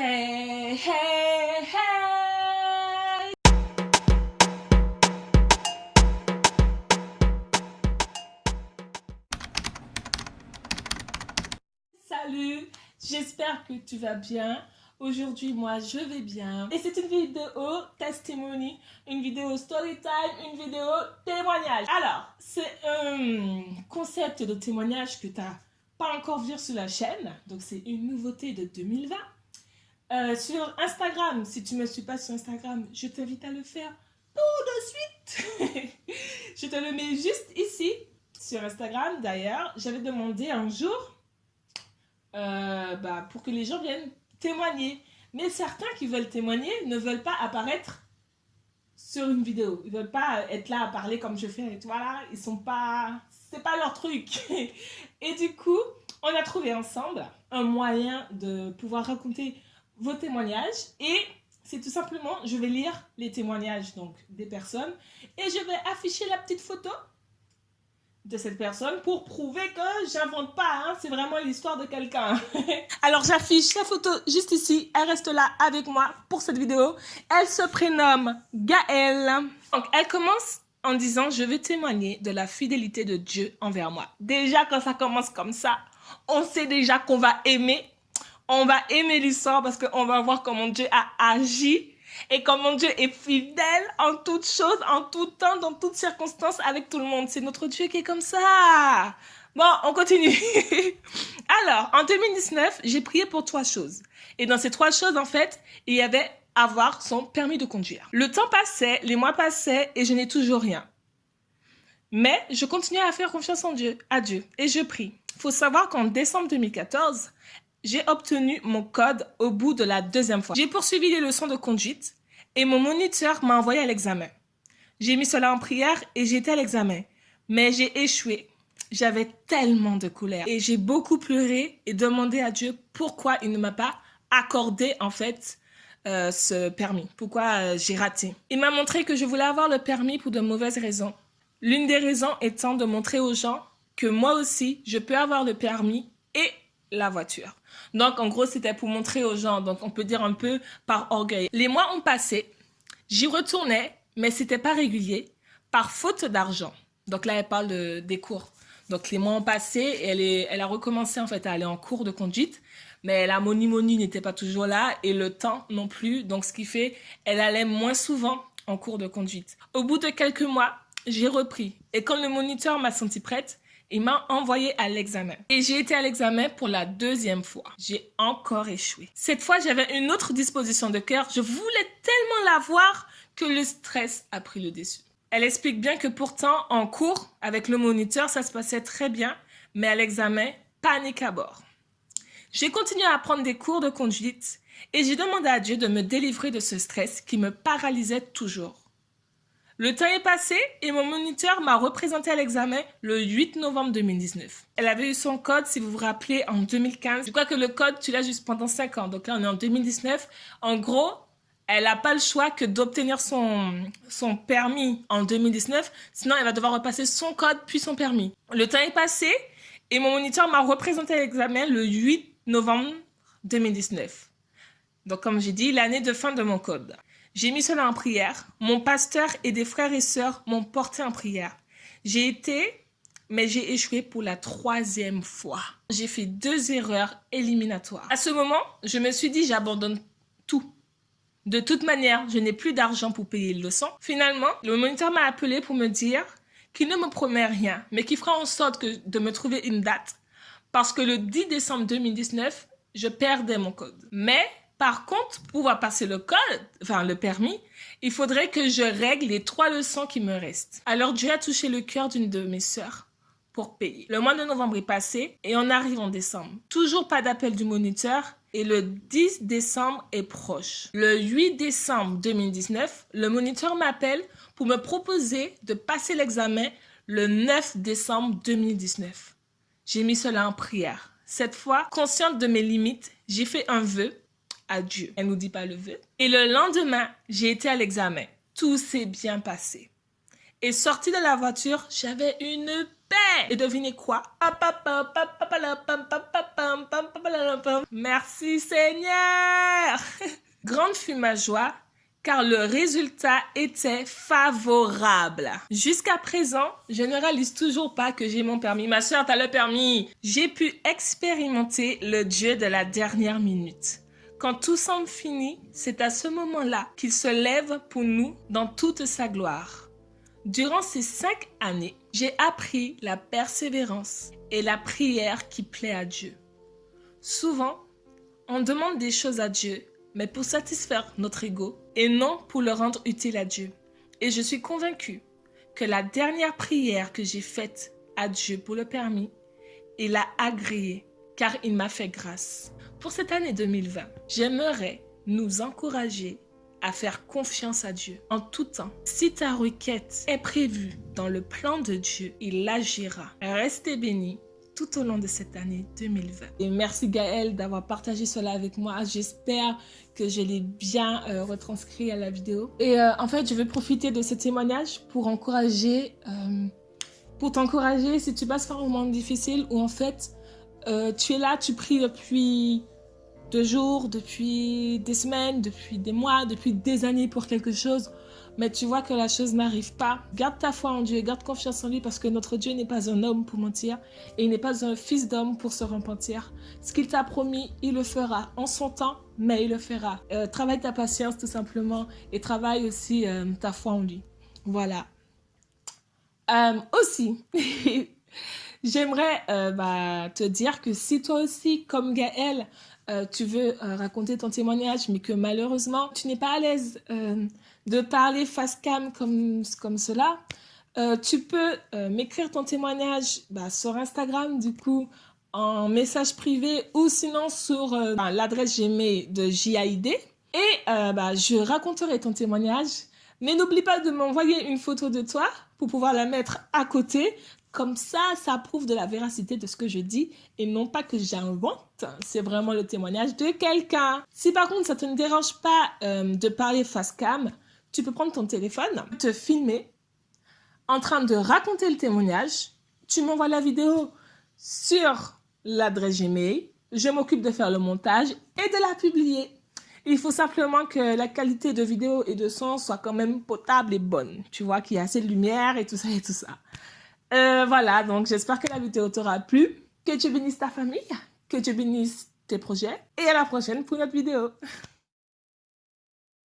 Hey, hey, hey! Salut, j'espère que tu vas bien. Aujourd'hui, moi, je vais bien. Et c'est une vidéo testimony, une vidéo story time, une vidéo témoignage. Alors, c'est un concept de témoignage que tu n'as pas encore vu sur la chaîne. Donc, c'est une nouveauté de 2020. Euh, sur Instagram, si tu ne me suis pas sur Instagram, je t'invite à le faire tout de suite. je te le mets juste ici, sur Instagram. D'ailleurs, j'avais demandé un jour euh, bah, pour que les gens viennent témoigner. Mais certains qui veulent témoigner ne veulent pas apparaître sur une vidéo. Ils veulent pas être là à parler comme je fais. Et voilà, ils sont pas... C'est pas leur truc. Et du coup, on a trouvé ensemble un moyen de pouvoir raconter vos témoignages. Et c'est tout simplement, je vais lire les témoignages donc des personnes. Et je vais afficher la petite photo de cette personne pour prouver que j'invente pas, hein. c'est vraiment l'histoire de quelqu'un. Alors j'affiche sa photo juste ici, elle reste là avec moi pour cette vidéo. Elle se prénomme Gaëlle. Donc elle commence en disant je vais témoigner de la fidélité de Dieu envers moi. Déjà quand ça commence comme ça, on sait déjà qu'on va aimer, on va aimer l'histoire parce qu'on va voir comment Dieu a agi et comment Dieu est fidèle en toutes choses, en tout temps, dans toutes circonstances, avec tout le monde. C'est notre Dieu qui est comme ça. Bon, on continue. Alors, en 2019, j'ai prié pour trois choses. Et dans ces trois choses, en fait, il y avait avoir son permis de conduire. Le temps passait, les mois passaient et je n'ai toujours rien. Mais je continuais à faire confiance en Dieu, à Dieu, et je prie. Faut savoir qu'en décembre 2014, j'ai obtenu mon code au bout de la deuxième fois. J'ai poursuivi les leçons de conduite et mon moniteur m'a envoyé à l'examen. J'ai mis cela en prière et été à l'examen. Mais j'ai échoué. J'avais tellement de colère et j'ai beaucoup pleuré et demandé à Dieu pourquoi il ne m'a pas accordé en fait euh, ce permis. Pourquoi euh, j'ai raté. Il m'a montré que je voulais avoir le permis pour de mauvaises raisons. L'une des raisons étant de montrer aux gens que moi aussi, je peux avoir le permis la voiture. Donc, en gros, c'était pour montrer aux gens. Donc, on peut dire un peu par orgueil. Les mois ont passé. J'y retournais, mais c'était pas régulier, par faute d'argent. Donc là, elle parle des cours. Donc, les mois ont passé et elle, a recommencé en fait à aller en cours de conduite. Mais la money n'était pas toujours là et le temps non plus. Donc, ce qui fait, elle allait moins souvent en cours de conduite. Au bout de quelques mois, j'ai repris. Et quand le moniteur m'a senti prête, il m'a envoyé à l'examen. Et j'ai été à l'examen pour la deuxième fois. J'ai encore échoué. Cette fois, j'avais une autre disposition de cœur. Je voulais tellement la voir que le stress a pris le dessus. Elle explique bien que pourtant, en cours, avec le moniteur, ça se passait très bien, mais à l'examen, panique à bord. J'ai continué à prendre des cours de conduite et j'ai demandé à Dieu de me délivrer de ce stress qui me paralysait toujours. Le temps est passé et mon moniteur m'a représenté à l'examen le 8 novembre 2019. Elle avait eu son code, si vous vous rappelez, en 2015. Je crois que le code, tu l'as juste pendant 5 ans. Donc là, on est en 2019. En gros, elle n'a pas le choix que d'obtenir son, son permis en 2019. Sinon, elle va devoir repasser son code puis son permis. Le temps est passé et mon moniteur m'a représenté à l'examen le 8 novembre 2019. Donc, comme j'ai dit, l'année de fin de mon code. J'ai mis cela en prière. Mon pasteur et des frères et sœurs m'ont porté en prière. J'ai été, mais j'ai échoué pour la troisième fois. J'ai fait deux erreurs éliminatoires. À ce moment, je me suis dit, j'abandonne tout. De toute manière, je n'ai plus d'argent pour payer le leçon. Finalement, le moniteur m'a appelé pour me dire qu'il ne me promet rien, mais qu'il fera en sorte de me trouver une date. Parce que le 10 décembre 2019, je perdais mon code. Mais par contre, pour pouvoir passer le code, enfin le permis, il faudrait que je règle les trois leçons qui me restent. Alors Dieu a touché le cœur d'une de mes sœurs pour payer. Le mois de novembre est passé et on arrive en décembre. Toujours pas d'appel du moniteur et le 10 décembre est proche. Le 8 décembre 2019, le moniteur m'appelle pour me proposer de passer l'examen le 9 décembre 2019. J'ai mis cela en prière. Cette fois, consciente de mes limites, j'ai fait un vœu à Dieu. Elle nous dit pas le vœu. Et le lendemain, j'ai été à l'examen. Tout s'est bien passé. Et sortie de la voiture, j'avais une paix. Et devinez quoi? Merci Seigneur. Grande fut ma joie car le résultat était favorable. Jusqu'à présent, je ne réalise toujours pas que j'ai mon permis. Ma soeur, t'as le permis. J'ai pu expérimenter le Dieu de la dernière minute. Quand tout semble fini, c'est à ce moment-là qu'il se lève pour nous dans toute sa gloire. Durant ces cinq années, j'ai appris la persévérance et la prière qui plaît à Dieu. Souvent, on demande des choses à Dieu mais pour satisfaire notre ego et non pour le rendre utile à Dieu. Et je suis convaincue que la dernière prière que j'ai faite à Dieu pour le permis, il a agréé car il m'a fait grâce. Pour cette année 2020, j'aimerais nous encourager à faire confiance à Dieu en tout temps. Si ta requête est prévue dans le plan de Dieu, il agira. Restez bénis tout au long de cette année 2020. Et merci Gaël d'avoir partagé cela avec moi. J'espère que je l'ai bien euh, retranscrit à la vidéo. Et euh, en fait, je vais profiter de ce témoignage pour encourager, euh, pour t'encourager si tu passes par un moment difficile où en fait, tu es là, tu pries depuis deux jours, depuis des semaines, depuis des mois, depuis des années pour quelque chose mais tu vois que la chose n'arrive pas, garde ta foi en Dieu, garde confiance en lui parce que notre Dieu n'est pas un homme pour mentir et il n'est pas un fils d'homme pour se repentir. Ce qu'il t'a promis, il le fera en son temps, mais il le fera. Euh, travaille ta patience tout simplement et travaille aussi euh, ta foi en lui. Voilà. Euh, aussi, j'aimerais bah, te dire que si toi aussi, comme Gaël, tu veux raconter ton témoignage, mais que malheureusement, tu n'es pas à l'aise de parler face cam comme, comme cela, euh, tu peux euh, m'écrire ton témoignage bah, sur Instagram, du coup, en message privé ou sinon sur euh, bah, l'adresse Gmail de JAID. Et je raconterai ton témoignage. Mais n'oublie pas de m'envoyer une photo de toi pour pouvoir la mettre à côté. Comme ça, ça prouve de la véracité de ce que je dis et non pas que j'invente. C'est vraiment le témoignage de quelqu'un. Si par contre, ça ne te dérange pas de parler face cam, tu peux prendre ton téléphone, te filmer en train de raconter le témoignage. Tu m'envoies la vidéo sur l'adresse Gmail. Je m'occupe de faire le montage et de la publier. Il faut simplement que la qualité de vidéo et de son soit quand même potable et bonne. Tu vois qu'il y a assez de lumière et tout ça et tout ça. Euh, voilà, donc j'espère que la vidéo t'aura plu. Que tu bénisses ta famille, que tu bénisses tes projets. Et à la prochaine pour notre vidéo.